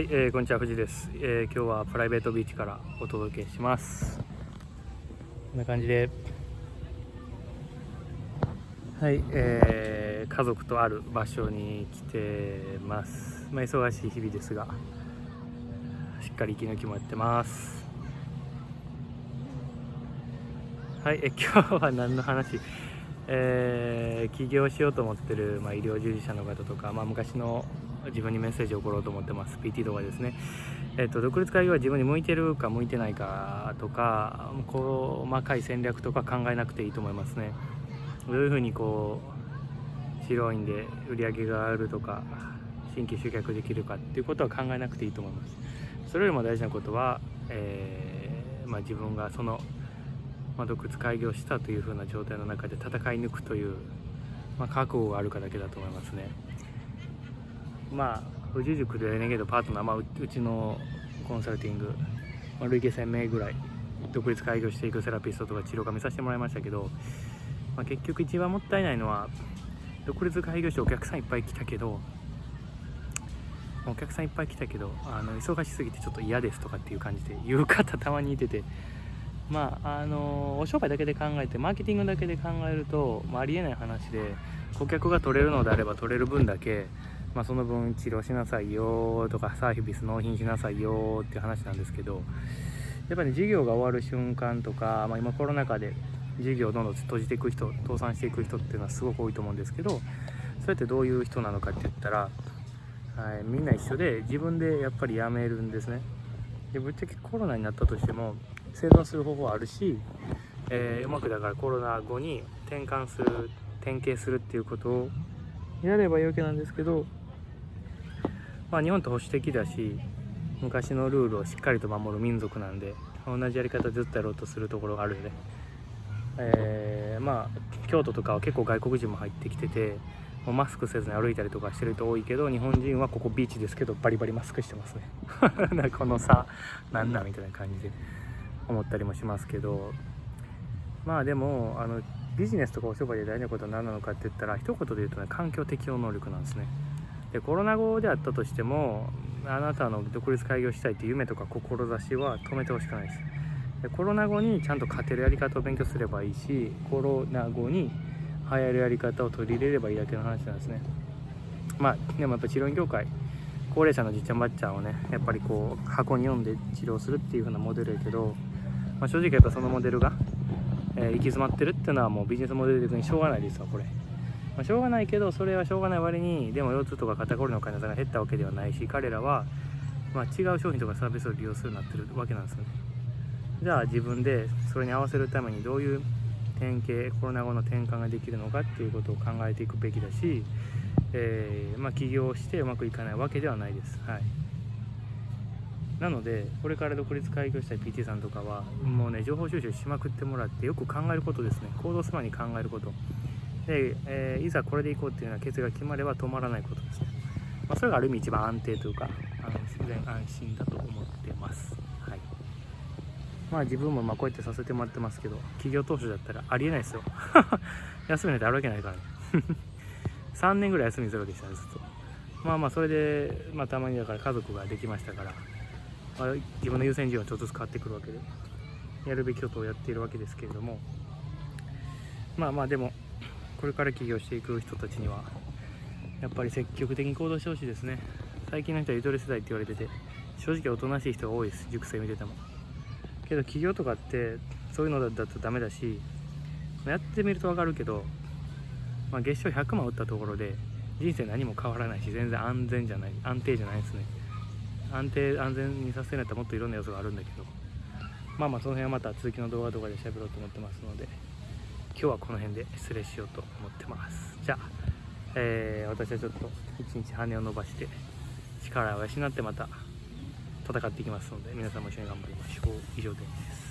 はい、えーこんにちは藤です、えー今日はプライベートビーチからお届けします。こんな感じで。はい、えー家族とある場所に来てます。まあ忙しい日々ですがしっかり息抜きもやってます。はい、えー今日は何の話？えー起業しようと思ってる、まあ、医療従事者の方とか、まあ、昔の自分にメッセージを送ろうと思ってます。PT とかですね、えっと独立開業は自分に向いてるか向いてないかとか細かい戦略とか考えなくていいと思いますね。どういうふうにこう白いんで売り上げがあるとか新規集客できるかっていうことは考えなくていいと思います。それよりも大事なことは、えーまあ、自分がそのまあ、独立開業したというふうな状態の中で戦い抜くという、まあ、覚悟があるかだけだと思いますね。まあ富士塾でレネゲードパートナー、まあ、うちのコンサルティング、まあ、累計1000名ぐらい独立開業していくセラピストとか治療家見させてもらいましたけど、まあ、結局一番もったいないのは独立開業してお客さんいっぱい来たけどお客さんいっぱい来たけどあの忙しすぎてちょっと嫌ですとかっていう感じで言う方たまにいててまああのお商売だけで考えてマーケティングだけで考えると、まあ、ありえない話で顧客が取れるのであれば取れる分だけ、まあ、その分治療しなさいよとかサービス納品しなさいよっていう話なんですけどやっぱり、ね、事業が終わる瞬間とか、まあ、今コロナ禍で事業をどんどん閉じていく人倒産していく人っていうのはすごく多いと思うんですけどそれってどういう人なのかって言ったら、はい、みんな一緒で自分でやっぱり辞めるんですね。でぶっちゃけコロナになったとしても生存する方法はあるし、えーうまくだからコロナ後に転換する転型するっていうことをやればいいわけなんですけど、まあ、日本って保守的だし昔のルールをしっかりと守る民族なんで同じやり方ずっとやろうとするところがあるよね。えーまあ京都とかは結構外国人も入ってきててもうマスクせずに歩いたりとかしてる人多いけど日本人はここビーチですけどバリバリマスクしてますね。この差なんだみたいな感じで思ったりもしますけど。まあでもあのビジネスとかお商売で大事なことは何なのかって言ったら一言で言うとね環境適応能力なんですね。でコロナ後であったとしてもあなたの独立開業したいっていう夢とか志は止めてほしくないです。でコロナ後にちゃんと勝てるやり方を勉強すればいいしコロナ後に流行るやり方を取り入れればいいだけの話なんですね。まあでもやっぱ治療院業界高齢者のじっちゃんばっちゃんをねやっぱりこう箱に読んで治療するっていう風なモデルやけど、まあ、正直やっぱそのモデルが、えー行き詰まってるっていうのはもうビジネスモデル的にしょうがないですわこれ、まあ、しょうがないけどそれはしょうがない割にでも腰痛とか肩こりの患者さんが減ったわけではないし彼らは、まあ、違う商品とかサービスを利用するようになってるわけなんですよね。じゃあ自分でそれに合わせるためにどういう転型コロナ後の転換ができるのかっていうことを考えていくべきだし、えーまあ、起業してうまくいかないわけではないです。はい。なのでこれから独立開業したい PT さんとかはもうね情報収集しまくってもらってよく考えることですね。行動する前に考えること。で、えーいざこれでいこうっていうような決意が決まれば止まらないことですね、まあ、それがある意味一番安定というか安全安心だと思ってます。はい。まあ自分もまこうやってさせてもらってますけど企業当初だったらありえないですよ。休みなんてあるわけないからね。3年ぐらい休みゼロでしたねずっと。まあまあそれで、まあ、たまにだから家族ができましたから、まあ、自分の優先順位はちょっとずつ変わってくるわけでやるべきことをやっているわけですけれどもまあまあでもこれから起業していく人たちにはやっぱり積極的に行動してほしいですね。最近の人はゆとり世代って言われてて正直おとなしい人が多いです。熟成見てても。けど起業とかってそういうのだとダメだしやってみると分かるけど、まあ、月賞100万打ったところで人生何も変わらないし全然安全じゃない安定じゃないですね。安定安全にさせるんだったらもっといろんな要素があるんだけど。まあまあその辺はまた続きの動画とかで喋ろうと思ってますので。今日はこの辺で失礼しようと思ってます。じゃあ、えー私はちょっと一日羽を伸ばして力を養ってまた戦っていきますので皆さんも一緒に頑張りましょう。以上です。